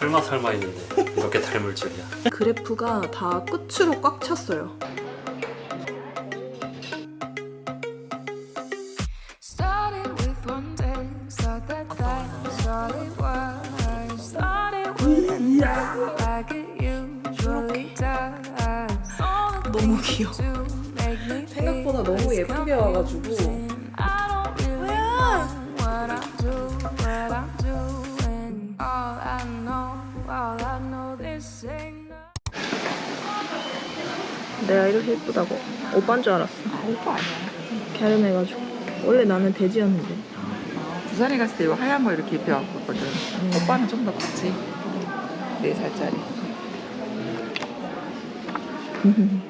설마 설마 했는데 이렇게 닮을 줄이야 그래프가 다 끝으로 꽉 찼어요. 너무 귀여워. 생각보다 너무 예쁘게 와가지고 내가 이렇게 예쁘다고 오빠인 줄 알았어. 아, 오빠 아니야. 갸름해가지고 원래 나는 돼지였는데 부산에 갔을 때 이거 하얀 거 이렇게 입혀갖고 왔거든. 오빠는 좀 더 컸지. 4살짜리.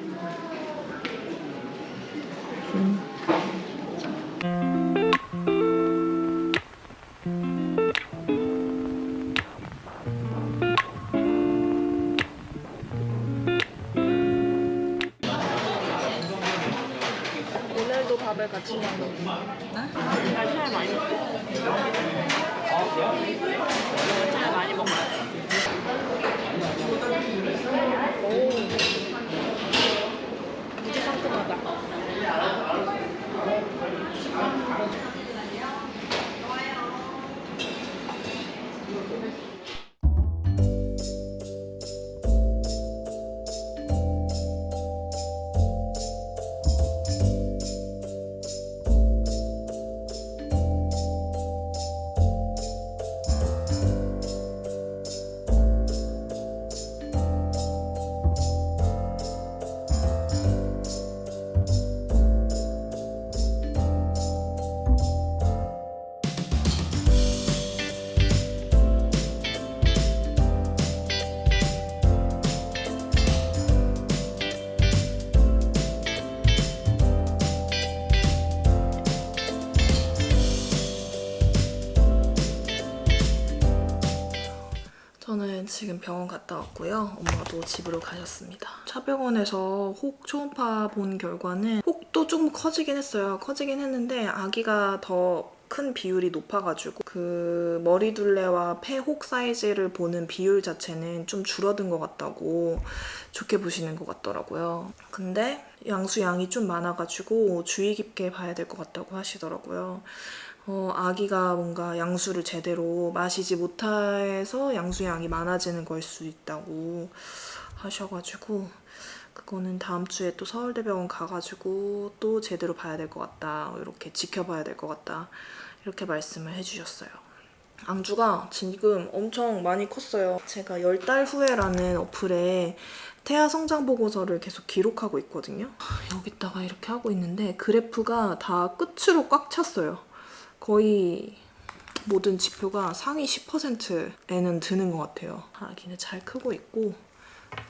같 저는 지금 병원 갔다 왔고요. 엄마도 집으로 가셨습니다. 차병원에서 혹 초음파 본 결과는 혹도 조금 커지긴 했어요. 커지긴 했는데 아기가 더큰 비율이 높아가지고 그 머리둘레와 폐혹 사이즈를 보는 비율 자체는 좀 줄어든 것 같다고 좋게 보시는 것 같더라고요. 근데 양수 양이 좀 많아가지고 주의 깊게 봐야 될 것 같다고 하시더라고요. 어, 아기가 뭔가 양수를 제대로 마시지 못해서 양수양이 많아지는 걸 수 있다고 하셔가지고 그거는 다음 주에 또 서울대병원 가가지고 또 제대로 봐야 될 것 같다 이렇게 지켜봐야 될 것 같다 이렇게 말씀을 해주셨어요. 앙주가 지금 엄청 많이 컸어요. 제가 10달 후에라는 어플에 태아 성장 보고서를 계속 기록하고 있거든요. 여기다가 이렇게 하고 있는데 그래프가 다 끝으로 꽉 찼어요 거의 모든 지표가 상위 10%에는 드는 것 같아요. 아기는 잘 크고 있고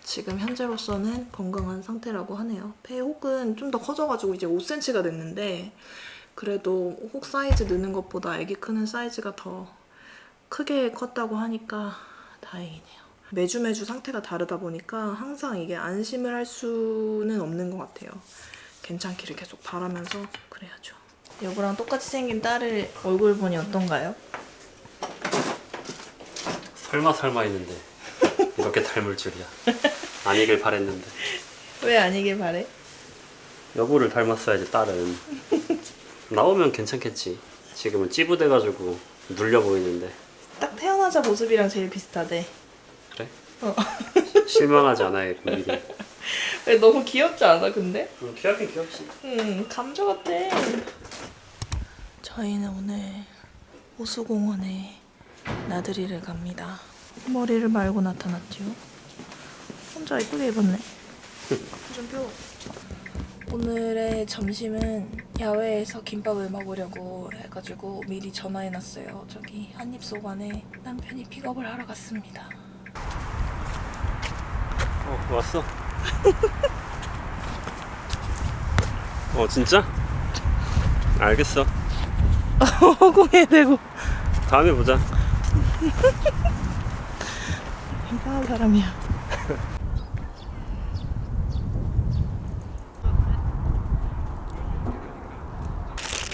지금 현재로서는 건강한 상태라고 하네요. 폐 혹은 좀 더 커져가지고 이제 5cm가 됐는데 그래도 혹 사이즈 느는 것보다 아기 크는 사이즈가 더 크게 컸다고 하니까 다행이네요. 매주 매주 상태가 다르다 보니까 항상 이게 안심을 할 수는 없는 것 같아요. 괜찮기를 계속 바라면서 그래야죠. 여보랑 똑같이 생긴 딸을 얼굴 보니 어떤가요? 설마 설마 했는데 이렇게 닮을 줄이야 아니길 바랬는데 왜 아니길 바래? 여보를 닮았어야지 딸은 나오면 괜찮겠지 지금은 찌부돼가지고 눌려 보이는데 딱 태어나자 모습이랑 제일 비슷하대. 그래? 어. 실망하지 않아요 미리 왜 너무 귀엽지 않아 근데? 음, 귀엽긴 귀엽지 응 감자 같아. 저희는 오늘 호수공원에 나들이를 갑니다. 머리를 말고 나타났죠. 혼자 이쁘게 입었네. 좀 펴. 오늘의 점심은 야외에서 김밥을 먹으려고 해가지고 미리 전화해놨어요. 저기 한입소반에 남편이 픽업을 하러 갔습니다. 어 왔어 어 진짜? 알겠어 허공에 대고 다음에 보자 이상한 사람이야.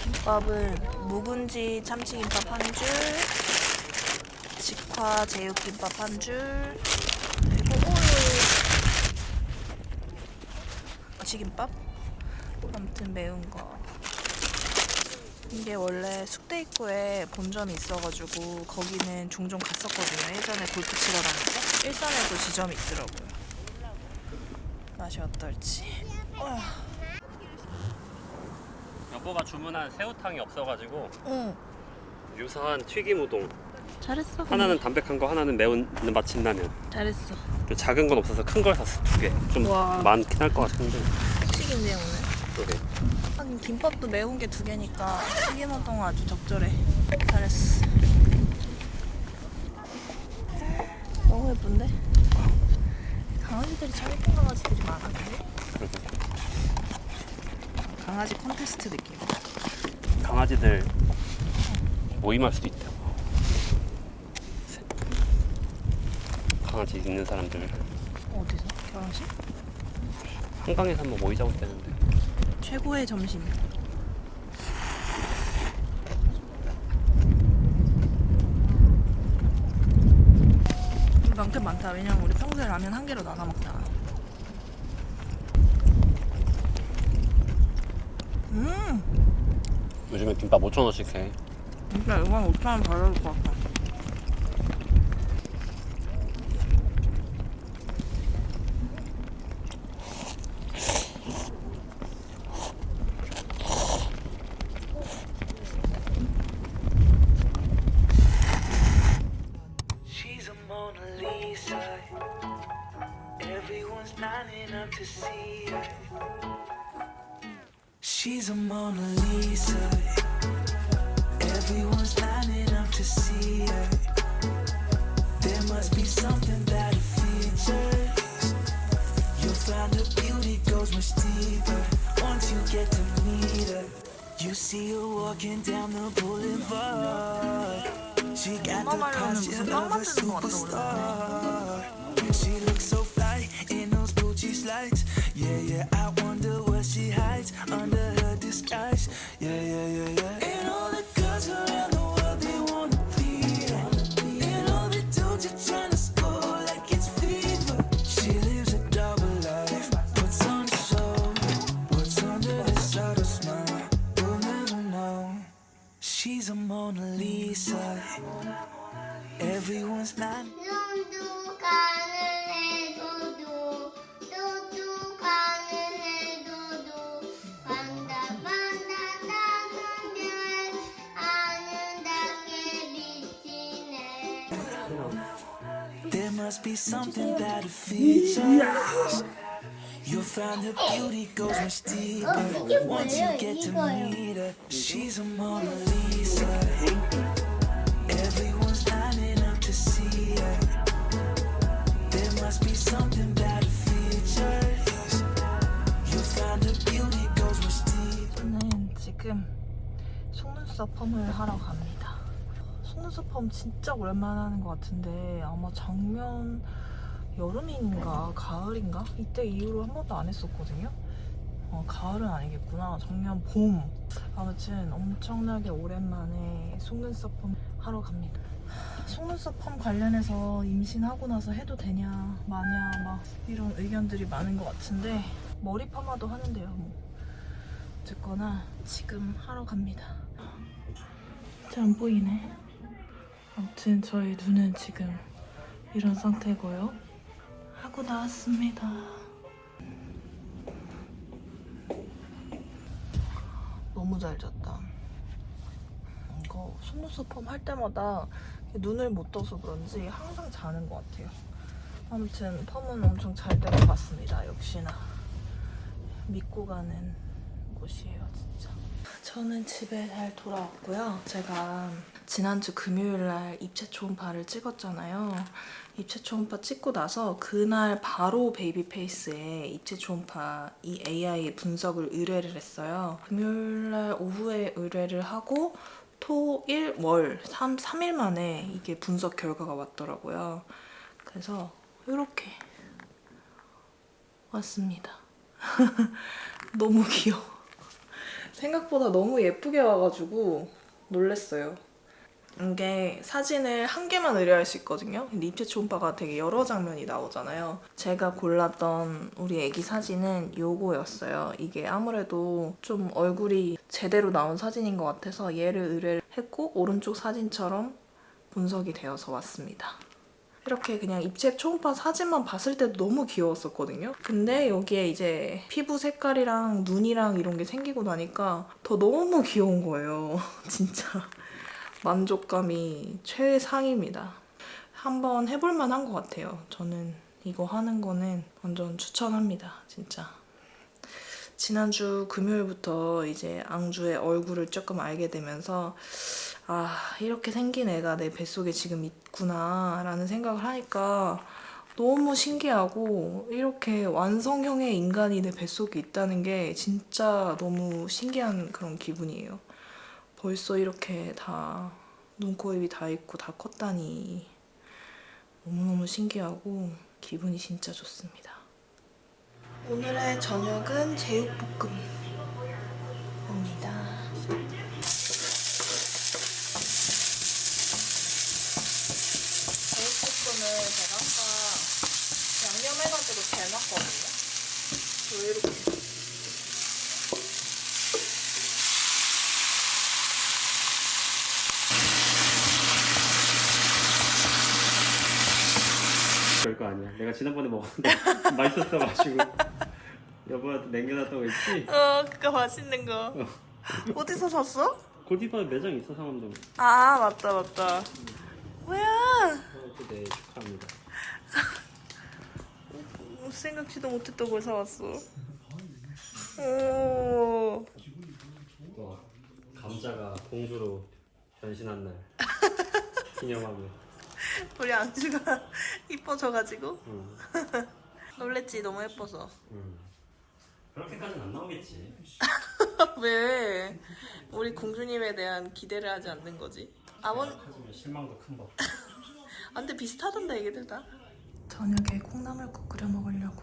김밥은 묵은지 참치김밥 한 줄, 직구 초음파 제육김밥 한 줄. 그리고 오이. 아치김밥. 아무튼 매운 거. 이게 원래 숙대 입구에 본점이 있어가지고 거기는 종종 갔었거든요. 예전에 골프 치러 다니고 일산에도 지점이 있더라고요. 맛이 어떨지. 어. 여보가 주문한 새우탕이 없어가지고 응. 유사한 튀김 우동. 잘했어. 하나는 담백한 거, 하나는 매운 맛진라면. 잘했어. 그 작은 건 없어서 큰 걸 샀어 두 개. 좀 와. 많긴 할 것 같은데. 튀김이네 오늘. 그래. 하긴 김밥도 매운 게 두 개니까 튀김 우동 아주 적절해. 잘했어. 너무 예쁜데? 강아지들이 참 예쁜 강아지들이 많아 근데? 강아지 콘테스트 느낌. 강아지들 모임할 수도 있다. 강아지 있는 사람들 어디서? 결혼식? 한강에서 한번 모이자고 했다는데 최고의 점심. 많긴 많다. 왜냐면 우리 평소에 라면 한 개로 나눠 먹잖아. 음, 요즘에 김밥 5천 원씩 해. 진짜 이건 5천 원 받아줄 것 같아. lover. She got the posture of a superstar. She looks so fly in those Gucci slides. Yeah, yeah, I wonder what she hides under her disguise. Yeah, yeah. There must be something that her features. You'll find her beauty goes much deeper once you get to meet her. She's a Mona Lisa. Everyone's lining up to see her. There must be something that her features. You'll find her beauty goes much deeper. 저는 지금 속눈썹 펌을 하러 갑니다. 속눈썹 펌 진짜 오랜만에 하는 것 같은데 아마 작년 여름인가 가을인가 이때 이후로 한 번도 안 했었거든요. 어, 가을은 아니겠구나. 작년 봄. 아무튼 엄청나게 오랜만에 속눈썹 펌 하러 갑니다. 속눈썹 펌 관련해서 임신하고 나서 해도 되냐 마냐 막 이런 의견들이 많은 것 같은데 머리 파마도 하는데요. 뭐. 어쨌거나 지금 하러 갑니다. 잘 안 보이네. 아무튼 저희 눈은 지금 이런 상태고요. 하고 나왔습니다. 너무 잘 잤다. 이거 속눈썹 펌 할 때마다 눈을 못 떠서 그런지 항상 자는 것 같아요. 아무튼 펌은 엄청 잘된것 같습니다. 역시나 믿고 가는 곳이에요, 진짜. 저는 집에 잘 돌아왔고요. 제가 지난주 금요일 날 입체 초음파를 찍었잖아요. 입체 초음파 찍고 나서 그날 바로 베이비 페이스에 입체 초음파 이 AI 분석을 의뢰를 했어요. 금요일 날 오후에 의뢰를 하고 토, 일, 월 3, 3일 만에 이게 분석 결과가 왔더라고요. 그래서 이렇게 왔습니다. 너무 귀여워. 생각보다 너무 예쁘게 와가지고 놀랬어요. 이게 사진을 한 개만 의뢰할 수 있거든요. 근데 입체 초음파가 되게 여러 장면이 나오잖아요. 제가 골랐던 우리 애기 사진은 요거였어요. 이게 아무래도 좀 얼굴이 제대로 나온 사진인 것 같아서 얘를 의뢰를 했고 오른쪽 사진처럼 분석이 되어서 왔습니다. 이렇게 그냥 입체 초음파 사진만 봤을 때도 너무 귀여웠었거든요. 근데 여기에 이제 피부 색깔이랑 눈이랑 이런 게 생기고 나니까 더 너무 귀여운 거예요. 진짜 만족감이 최상입니다. 한번 해볼 만 한 것 같아요. 저는 이거 하는 거는 완전 추천합니다. 진짜. 지난주 금요일부터 이제 앙주의 얼굴을 조금 알게 되면서 아 이렇게 생긴 애가 내 뱃속에 지금 있구나 라는 생각을 하니까 너무 신기하고 이렇게 완성형의 인간이 내 뱃속에 있다는 게 진짜 너무 신기한 그런 기분이에요. 벌써 이렇게 다 눈, 코, 입이 다 있고 다 컸다니 너무너무 신기하고 기분이 진짜 좋습니다. 오늘의 저녁은 제육볶음입니다. 제육볶음을 제가 아까 양념해가지고 재놨거든요. 왜 이렇게 별거 아니야. 내가 지난번에 먹었는데 맛있었어가지고 여보한테 남겨놨다고 했지? 어, 그거 맛있는 거. 어디서 샀어? 골디바에 매장 있어 상암동. 아, 맞다, 맞다. 뭐야? 어, 네 축하합니다. 생각지도 못했던 걸 사왔어. 오. 와 감자가 공주로 변신한 날 기념하며. 우리 안주가 이뻐져가지고 응. 놀랬지 너무 예뻐서 응. 그렇게까지는 안 나오겠지. 왜 우리 공주님에 대한 기대를 하지 않는 거지 아버님 실망도 큰 법. 안돼 비슷하던데 얘기들 다 저녁에 콩나물국 끓여 먹으려고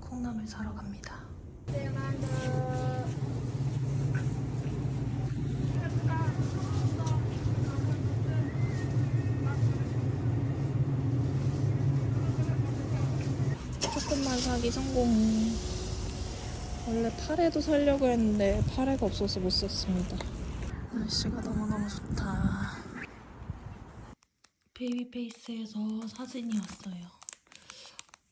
콩나물 사러 갑니다. 조금만 사기 성공. 원래 파래도 살려고 했는데 파래가 없어서 못 샀습니다. 날씨가 너무너무 좋다. 베이비페이스에서 사진이 왔어요.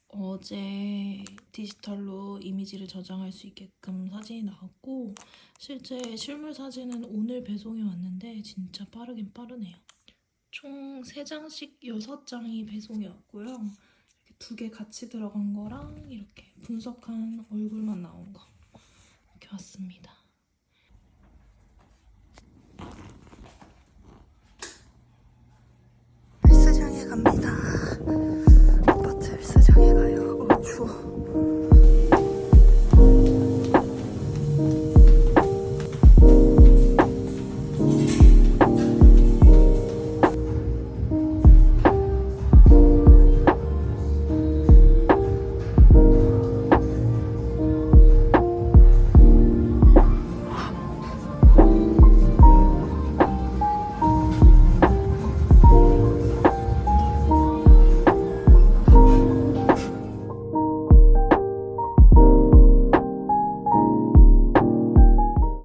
어제 디지털로 이미지를 저장할 수 있게끔 사진이 나왔고 실제 실물 사진은 오늘 배송이 왔는데 진짜 빠르긴 빠르네요. 총 3장씩 6장이 배송이 왔고요. 이렇게 두 개 같이 들어간 거랑 이렇게 분석한 얼굴만 나온 거 이렇게 왔습니다.